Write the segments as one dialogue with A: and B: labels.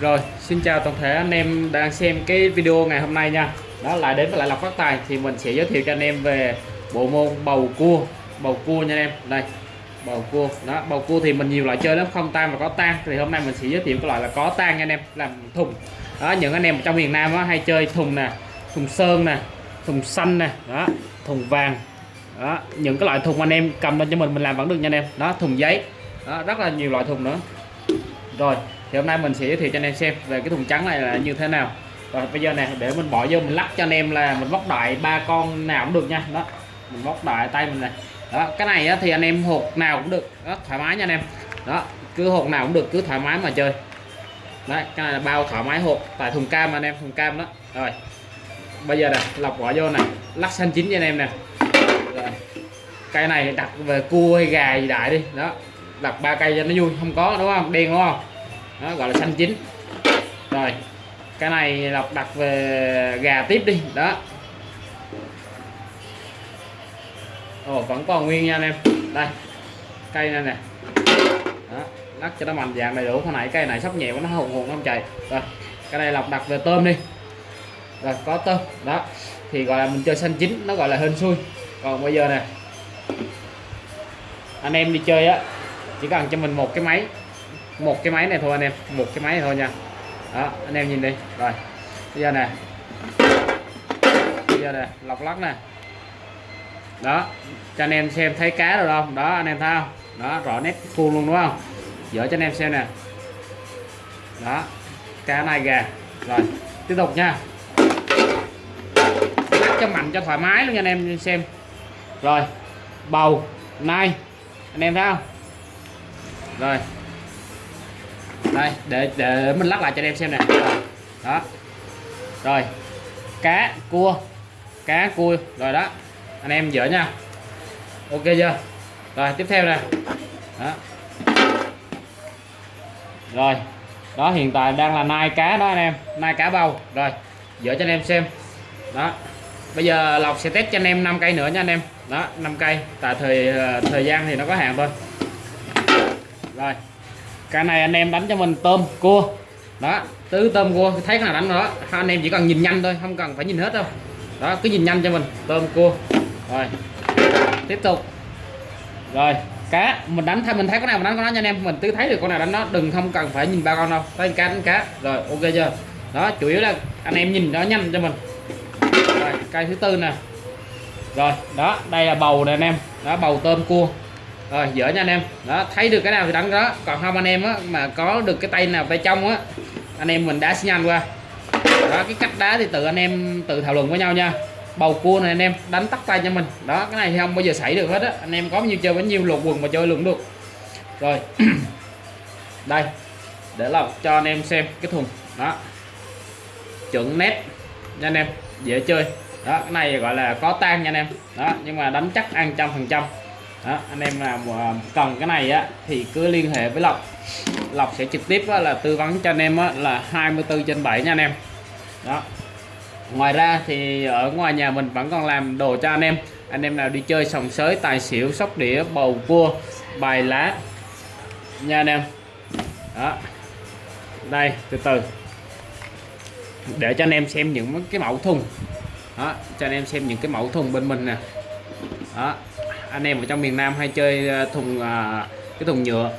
A: Rồi, xin chào toàn thể anh em đang xem cái video ngày hôm nay nha. Đó lại đến với lại Lộc Phát Tài thì mình sẽ giới thiệu cho anh em về bộ môn bầu cua, bầu cua nha anh em. Đây, bầu cua. Đó, bầu cua thì mình nhiều loại chơi lắm, không tan và có tan. Thì hôm nay mình sẽ giới thiệu cái loại là có tan nha anh em, làm thùng. Đó, những anh em trong miền Nam á, hay chơi thùng nè, thùng sơn nè, thùng xanh nè, đó, thùng vàng. Đó, những cái loại thùng anh em cầm lên cho mình mình làm vẫn được nha anh em. Đó, thùng giấy. Đó, rất là nhiều loại thùng nữa. Rồi, thì hôm nay mình sẽ giới thiệu cho anh em xem về cái thùng trắng này là như thế nào. Và bây giờ này để mình bỏ vô mình lắc cho anh em là mình móc đại ba con nào cũng được nha. Đó mình móc đại tay mình này. Đó cái này á, thì anh em hột nào cũng được. Đó thoải mái nha anh em. Đó cứ hột nào cũng được cứ thoải mái mà chơi. Đấy cái này là bao thoải mái hột tại thùng cam anh em thùng cam đó. Rồi bây giờ này lọc bỏ vô này lắc xanh chín cho anh em nè. Rồi cây này đặt về cua hay gà gì đại đi. Đó đặt ba cây cho nó vui không có đúng không? Đen đúng không? Đó, gọi là xanh chín. Rồi, cái này lọc đặt về gà tiếp đi, đó. Ồ, vẫn còn nguyên nha anh em. Đây, cây này nè. Đó, lắc cho nó mạnh dạng đầy đủ. Hồi nãy cây này sắp nhẹ quá, nó hùng hùng nó không chạy rồi, cái này lọc đặt về tôm đi. Rồi, có tôm, đó. Thì gọi là mình chơi xanh chín, nó gọi là hên xui. Còn bây giờ nè, anh em đi chơi á, chỉ cần cho mình một cái máy một cái máy này thôi anh em, một cái máy này thôi nha. Đó, anh em nhìn đi. Rồi, bây giờ nè. Bây giờ nè, lọc lắc nè. Đó, cho anh em xem thấy cá rồi không? Đó, anh em thấy không? Đó, rõ nét khuôn luôn, đúng không? Dở cho anh em xem nè. Đó, cá này gà. Rồi, tiếp tục nha. Lắc cho mạnh, cho thoải mái luôn nha anh em xem. Rồi, bầu, nai. Anh em thấy không? Rồi đây, để để mình lắc lại cho anh em xem nè. Đó. Rồi, cá, cua. Cá, cua. Rồi đó, anh em dỡ nha. Ok chưa? Rồi, tiếp theo nè. Đó. Rồi, đó, hiện tại đang là nai cá đó anh em. Nai cá bầu. Rồi dỡ cho anh em xem. Đó. Bây giờ lộc sẽ test cho anh em 5 cây nữa nha anh em. Đó 5 cây. Tại thời ờ, thời gian thì nó có hạn thôi. Rồi cái này anh em đánh cho mình tôm, cua. Đó, tứ tôm, cua. Thấy cái nào đánh đó. Anh em chỉ cần nhìn nhanh thôi, không cần phải nhìn hết đâu. Đó, cứ nhìn nhanh cho mình. Tôm, cua. Rồi. Tiếp tục. Rồi, cá. Mình đánh thay mình thấy con nào mình đánh con đó nha anh em. Mình cứ thấy được con nào đánh nó đừng không cần phải nhìn ba con đâu. Thấy cá, đánh cá. Rồi, ok chưa? Đó, chủ yếu là anh em nhìn nó nhanh cho mình. Rồi, cây thứ tư nè. Rồi, đó, đây là bầu nè anh em. Đó, bầu tôm, cua rồi, dở nha anh em. Đó, thấy được cái nào thì đánh đó. Còn không anh em á, mà có được cái tay nào tay trong á, anh em mình đá xi nhanh qua. Đó, cái cách đá thì tự anh em, tự thảo luận với nhau nha. Bầu cua này anh em, đánh tắt tay cho mình. Đó, cái này thì không bao giờ xảy được hết á. Anh em có bao nhiêu chơi bấy nhiêu lột quần mà chơi luôn được. Rồi, đây. Để lọc cho anh em xem cái thùng. Đó. Chuẩn nét nha anh em. Dễ chơi. Đó, cái này gọi là có tan nha anh em. Đó, nhưng mà đánh chắc ăn trăm phần trăm đó, anh em nào cần cái này á thì cứ liên hệ với Lộc. Lộc sẽ trực tiếp á, là tư vấn cho anh em á, là 24 trên 7 nha anh em. Đó. Ngoài ra thì ở ngoài nhà mình vẫn còn làm đồ cho anh em. Anh em nào đi chơi sòng sới tài xỉu sóc đĩa bầu cua bài lá. Nha anh em. Đó. Đây từ từ. Để cho anh em xem những cái mẫu thùng. Đó cho anh em xem những cái mẫu thùng bên mình nè. Đó anh em ở trong miền Nam hay chơi ờ, thùng à, cái thùng nhựa.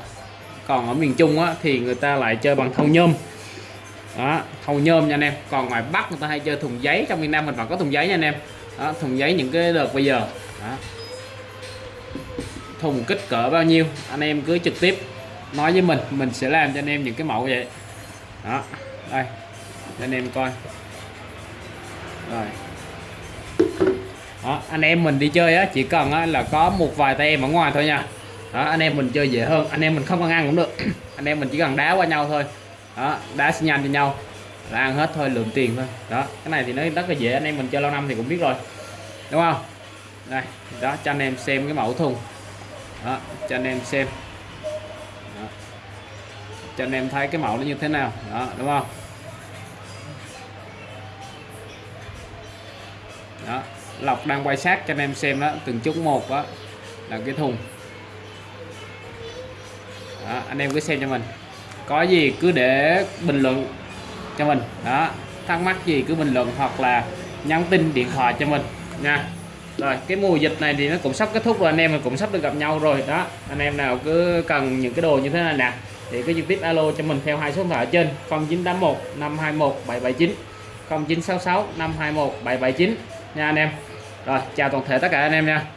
A: Còn ở miền Trung á, thì người ta lại chơi bằng thau nhôm. Đó thau nhôm nha anh em. Còn ngoài Bắc người ta hay chơi thùng giấy trong miền Nam mình vẫn có thùng giấy nha anh em. Đó, thùng giấy những cái đợt bây giờ. Đó. thùng kích cỡ bao nhiêu anh em cứ trực tiếp nói với mình mình sẽ làm cho anh em những cái mẫu vậy. Đó đây cho anh em coi. Rồi đó, anh em mình đi chơi á chỉ cần á, là có một vài tay em ở ngoài thôi nha. Đó, anh em mình chơi dễ hơn anh em mình không cần ăn cũng được. Anh em mình chỉ cần đá qua nhau thôi. Đó đá xin nhanh cho nhau. Là ăn hết thôi lượng tiền thôi. Đó cái này thì nó rất là dễ anh em mình chơi lâu năm thì cũng biết rồi. Đúng không? Đây đó cho anh em xem cái mẫu thùng. Đó cho anh em xem. Đó. cho anh em thấy cái mẫu nó như thế nào. Đó đúng không? Đó lọc đang quay sát cho anh em xem đó từng chút một đó là cái thùng. Đó, anh em cứ xem cho mình. Có gì cứ để bình luận cho mình. Đó thắc mắc gì cứ bình luận hoặc là nhắn tin điện thoại cho mình nha. Rồi cái mùa dịch này thì nó cũng sắp kết thúc rồi anh em mình cũng sắp được gặp nhau rồi. Đó anh em nào cứ cần những cái đồ như thế này nè thì cứ trực tiếp alo cho mình theo hai số điện thoại ở trên 0981 521 779 0966 521 779 nha anh em rồi chào toàn thể tất cả anh em nha.